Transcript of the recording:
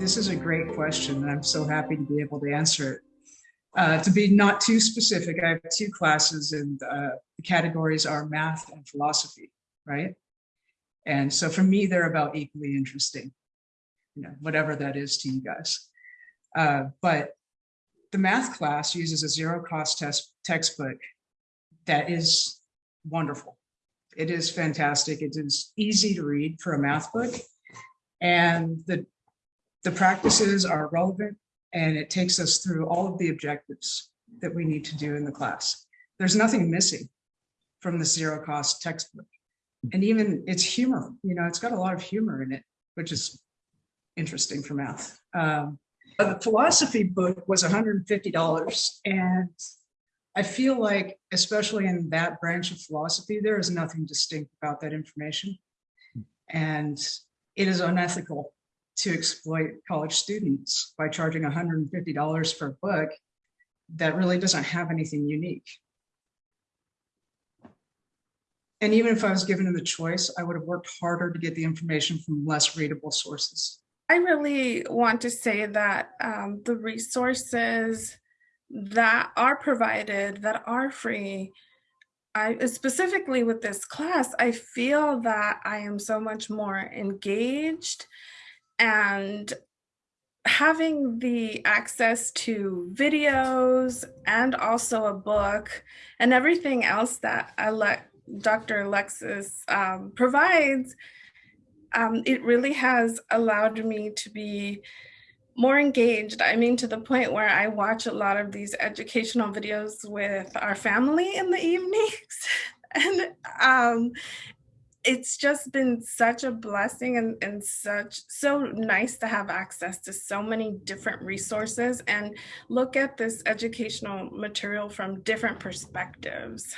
This is a great question, and I'm so happy to be able to answer it. Uh, to be not too specific, I have two classes, and uh, the categories are math and philosophy, right? And so for me, they're about equally interesting, you know, whatever that is to you guys. Uh, but the math class uses a zero cost test textbook that is wonderful. It is fantastic. It is easy to read for a math book. And the, the practices are relevant and it takes us through all of the objectives that we need to do in the class. There's nothing missing from the zero cost textbook. And even it's humor, you know, it's got a lot of humor in it, which is interesting for math. Um, the philosophy book was $150 and I feel like, especially in that branch of philosophy, there is nothing distinct about that information. And it is unethical to exploit college students by charging $150 for a book that really doesn't have anything unique. And even if I was given the choice, I would have worked harder to get the information from less readable sources. I really want to say that um, the resources that are provided, that are free, I specifically with this class, I feel that I am so much more engaged and having the access to videos and also a book and everything else that Dr. Alexis um, provides, um, it really has allowed me to be more engaged. I mean, to the point where I watch a lot of these educational videos with our family in the evenings. and um, it's just been such a blessing and, and such so nice to have access to so many different resources and look at this educational material from different perspectives.